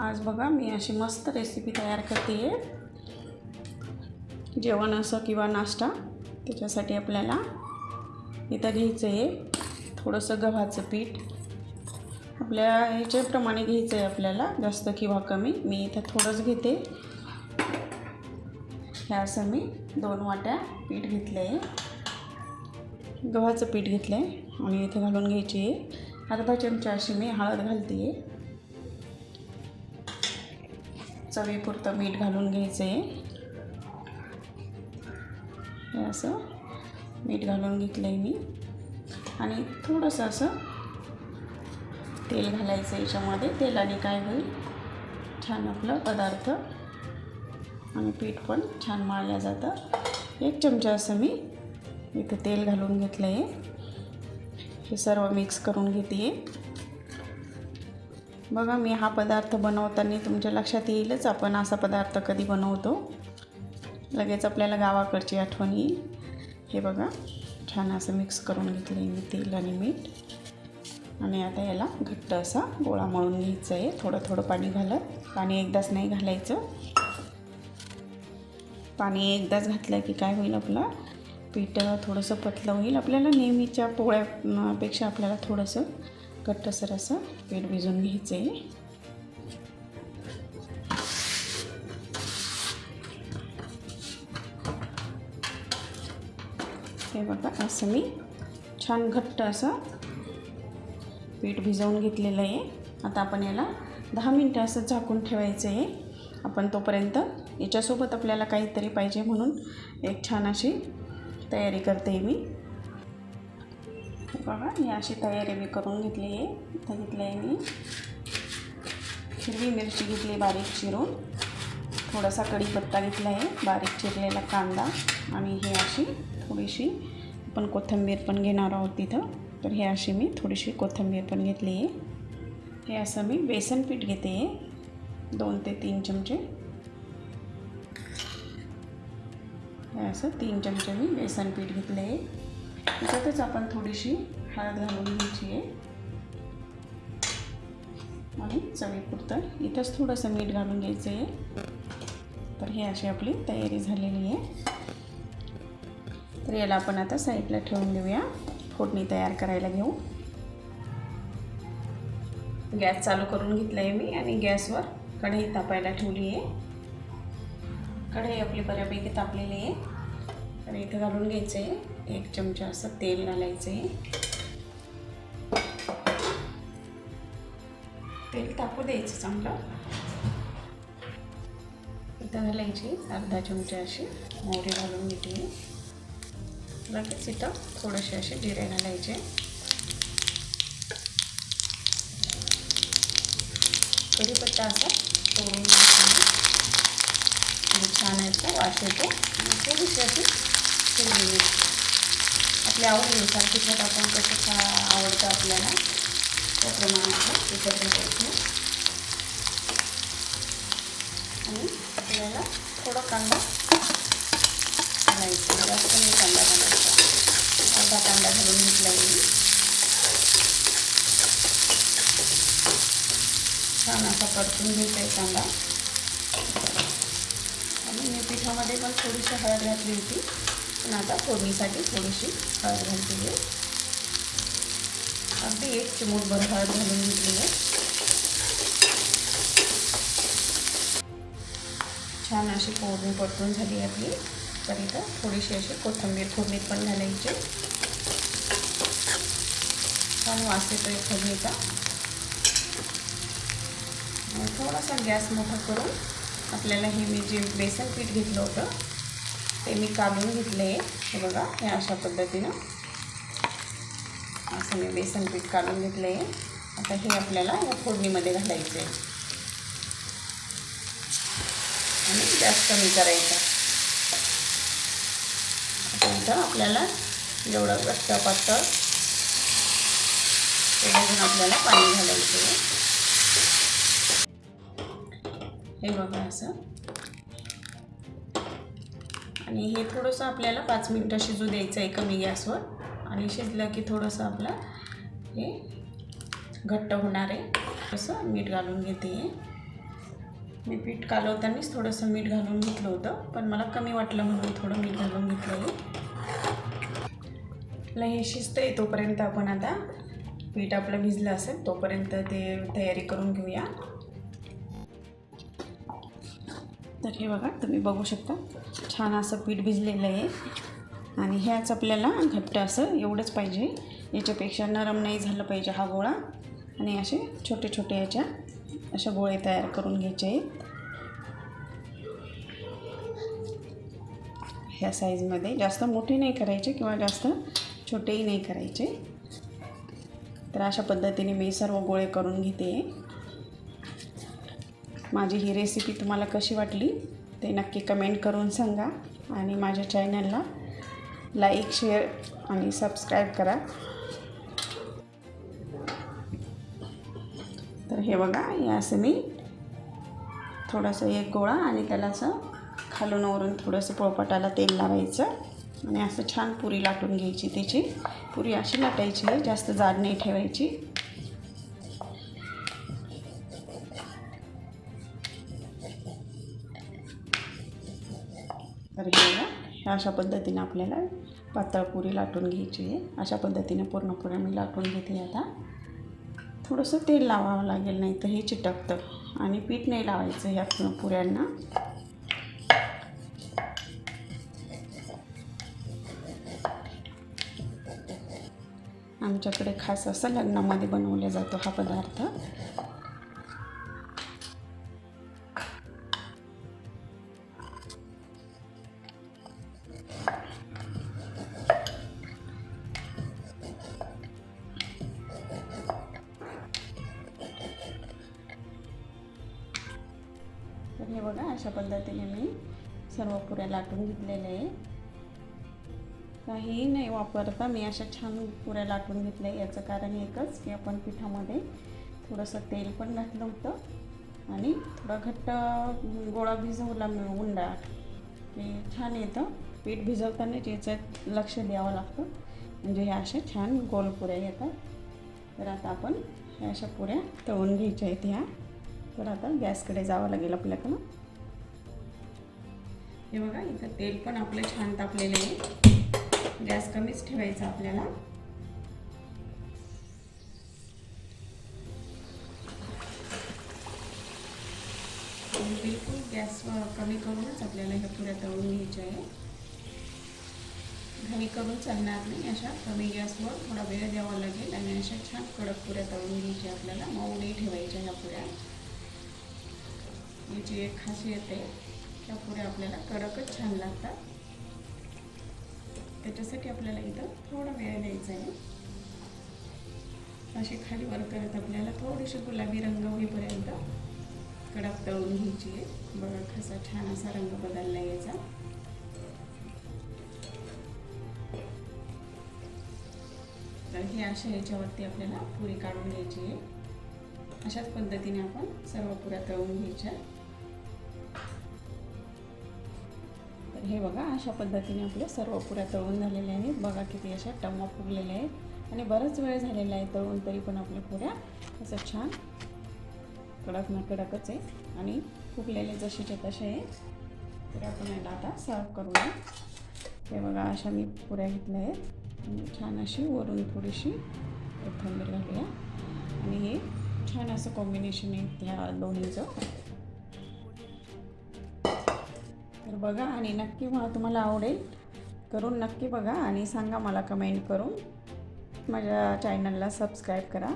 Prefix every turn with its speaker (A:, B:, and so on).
A: आज बघा मी अशी मस्त रेसिपी तयार करते आहे जेवण असं किंवा नाश्ता त्याच्यासाठी आपल्याला इथं घ्यायचं आहे थोडंसं गव्हाचं पीठ. आपल्या ह्याच्याप्रमाणे घ्यायचं आहे आपल्याला जास्त किंवा कमी. मी इथं थोडंच घेते. ह्या असं मी दोन वाट्या पीठ घेतलं आहे गव्हाचं पीठ घेतलं आहे आणि इथं घालून घ्यायची आहे अर्धा चमचा अशी मी हळद घालते आहे चवीपुरतं मीठ घालून घ्यायचं आहे हे असं मीठ घालून घेतलं आहे मी. आणि थोडंसं असं तेल घालायचं याच्यामध्ये. तेलाने काय होईल? छान आपलं पदार्थ आणि पीठ पण छान माळलं जातं. एक चमचा असं मी इथं तेल घालून घेतलं आहे हे सर्व मिक्स करून घेते बघा मी हा पदार्थ बनवताना तुमच्या लक्षात येईलच. आपण असा पदार्थ कधी बनवतो? लगेच आपल्याला गावाकडची आठवण येईल. हे बघा छान असं मिक्स करून घेतलं मी तेल आणि मीठ. आणि आता याला घट्ट असा गोळा मळून घ्यायचं आहे थोडं थोडं पाणी घालत. पाणी एकदाच नाही घालायचं. पाणी एकदाच घातलं की काय होईल आपलं? पीठ थोडंसं पतलं होईल. आपल्याला नेहमीच्या पोळ्यापेक्षा आपल्याला थोडंसं घट्टसर असं पीठ भिजून घ्यायचं आहे हे बघा असं मी छान घट्ट असं पीठ भिजवून घेतलेलं आहे. आता आपण याला दहा मिनटं असं झाकून ठेवायचं आहे. आपण तोपर्यंत याच्यासोबत आपल्याला काहीतरी पाहिजे म्हणून एक छान अशी तयारी करते मी. बघा ही अशी तयारी मी करून घेतली आहे. इथं घेतलं आहे मी. हिरवी मिरची घेतली बारीक चिरून. थोडासा कढीपत्ता घेतला आहे बारीक चिरलेला कांदा आणि हे अशी थोडीशी आपण कोथिंबीर पण घेणार आहोत तिथं तर हे अशी मी थोडीशी कोथिंबीर पण घेतली आहे. हे असं मी बेसन पीठ घेते. आहे दोन ते तीन चमचे. हे असं तीन चमचे मी बेसन पीठ घेतलं आहे त्याच्यातच आपण थोडीशी हळद घालून घ्यायची आहे. आणि चवीपुरतं इथंच थोडंसं मीठ घालून घ्यायचं आहे. तर हे अशी आपली तयारी झालेली आहे. तर याला आपण आता साईडला ठेवून देऊया फोडणी तयार करायला घेऊ. गॅस चालू करून घेतला आहे मी आणि गॅसवर कढई तापायला ठेवली आहे. कढई आपली बऱ्यापैकी तापलेली आहे. तर इथं घालून घ्यायचं आहे एक चमचा असं तेल घालायचं. आहे तेल तापू द्यायचं चांगलं. इथं घालायची अर्धा चमचा अशी मोहरी घालून घेतली लगेच इथं थोडेसे असे जिरे घालायचे. कढीपत्ता असा तोडून छान याचा वास येतो. आणि थोडीशी अशी म्हणजे आपल्या आवडीनुसार तिखट आपण कसं खा आवडतं आपल्याला त्याप्रमाणे तिखट घालायचं आणि आपल्याला थोडा कांदा घालायचा. जास्त नाही कांदा घालायचा. अर्धा कांदा घालून घेतला येईल छान असा परतून घ्यायचा आहे कांदा. आणि मी पिठामध्ये पण थोडीशी हळद घातली होती. पण आता फोडणीसाठी थोडीशी हळद घालते आहे अगदी एक चिमूटभर हळद घालून घेतली आहे छान अशी फोडणी परतून झाली आपली. तर इथं थोडीशी अशी कोथिंबीर फोडणीत पण घालायची. छान वास येतो आहे फोडणीचा थोडासा गॅस मोठा करून आपल्याला हे मी जे बेसन पीठ घेतलं होतं ते मी काढून घेतलं. आहे हे बघा हे अशा पद्धतीनं असं मी बेसन पीठ काढून घेतलं. आहे आता हे आपल्याला या फोडणीमध्ये घालायचं. आहे आणि गॅस कमी करायचा. आता इथं आपल्याला जेवढं घट्ट पातळ तेवढं आपल्याला पाणी घालायचं आहे. हे बघा असं. आणि हे थोडंसं आपल्याला पाच मिनटं शिजू द्यायचं आहे कमी गॅसवर. आणि शिजलं की थोडंसं आपलं हे घट्ट होणार आहे. असं मीठ घालून घेते. मी पीठ कालवतानाच थोडंसं मीठ घालून घेतलं होतं पण मला कमी वाटलं म्हणून थोडं मीठ घालून घेतलं आहे हे शिजतं आहे तोपर्यंत आपण आता पीठ आपलं भिजलं असेल तोपर्यंत ते तयारी करून घेऊया. तर हे बघा तुम्ही बघू शकता. छान असं पीठ भिजलेलं आहे. आणि ह्याच आपल्याला घट्ट असं एवढंच पाहिजे. याच्यापेक्षा नरम नाही झालं पाहिजे हा गोळा. आणि असे छोटे छोटे याच्या अशा गोळे तयार करून घ्यायचे आहेत. ह्या साईजमध्ये जास्त मोठे नाही करायचे किंवा जास्त छोटेही नाही करायचे. तर अशा पद्धतीने मी सर्व गोळे करून घेते. माझी ही रेसिपी तुम्हाला कशी वाटली ते नक्की कमेंट करून सांगा आणि माझ्या चॅनलला लाईक शेअर आणि सबस्क्राईब करा. तर हे बघा हे असं मी थोडंसं एक गोळा आणि त्याला असं खालून वरून थोडंसं पोळपाटाला तेल लावायचं आणि असं छान पुरी लाटून घ्यायची त्याची. पुरी अशी लाटायची आहे जास्त जाड नाही ठेवायची. तर ह्या अशा पद्धतीने आपल्याला पातळ पुरी लाटून घ्यायची आहे. अशा पद्धतीने पूर्ण पुऱ्या मी लाटून घेते आता. थोडंसं तेल लावावं लागेल नाही तर हे चिटकतं आणि पीठ नाही लावायचं ह्या पुऱ्यांना. आमच्याकडे खास असं लग्नामध्ये बनवला जातो हा पदार्थ. तर हे बघा अशा पद्धतीने मी सर्व पुऱ्या लाटून घेतलेल्या आहे काही नाही वापरता मी अशा छान पुऱ्या लाटून घेतल्या. याचं कारण एकच की आपण पिठामध्ये थोडंसं तेल पण घातलं होतं आणि थोडा घट्ट गोळा भिजवला मी उंडा. की छान येतं. पीठ भिजवताना याच्यात लक्ष द्यावं लागतं. म्हणजे ह्या अशा छान गोल पुऱ्या येतात. तर आता आपण ह्या अशा पुऱ्या तळून घ्यायच्या आहेत ह्या. तर आता गॅसकडे जावं लागेल आपल्याकडं हे बघा इथं तेल पण आपलं छान तापलेलं आहे. गॅस कमीच ठेवायचा आपल्याला. बिलकुल गॅस कमी करूनच आपल्याला ह्या पुऱ्या तळून घ्यायच्या आहे. घाई करून चालणार नाही अशा कमी गॅसवर थोडा वेळ द्यावा लागेल आणि अशा छान कडक पुऱ्या तळून घ्यायच्या आपल्याला. मऊ नाही ठेवायच्या ह्या पुऱ्या. ही जी एक खासियत आहे त्या पुऱ्या आपल्याला कडकच छान लागतात. त्याच्यासाठी आपल्याला इथं थोडा वेळ द्यायचा आहे. अशी खाली वर करत आपल्याला थोडीशी गुलाबी रंग होईपर्यंत कडक तळून घ्यायची आहे. बघा कसा छान असा रंग बदलला यायचा तर ही अशा याच्यावरती आपल्याला पुरी काढून घ्यायची आहे. अशाच पद्धतीने आपण सर्व पुऱ्या तळून घ्यायच्या. हे बघा अशा पद्धतीने आपल्या सर्व पुऱ्या तळून झालेल्या आहेत. बघा किती अशा टम्मा फुगलेल्या आहेत. आणि बराच वेळ झालेला आहे तळून तरी पण आपल्या पुऱ्या असं छान कडक ना कडकच आहे आणि फुगलेले जसेच्या तसे आहेत. तर आपण याला आता सर्व करूया हे बघा अशा मी पुऱ्या घेतल्या आहेत. आणि छान अशी वरून थोडीशी कोथिंबीर घालूया. आणि हे छान असं कॉम्बिनेशन आहे त्या दोन्हीचं. तर बघा आणि नक्की मला तुम्हाला आवडेल. करून नक्की बघा आणि सांगा मला कमेंट करून. माझ्या चॅनलला सबस्क्राईब करा.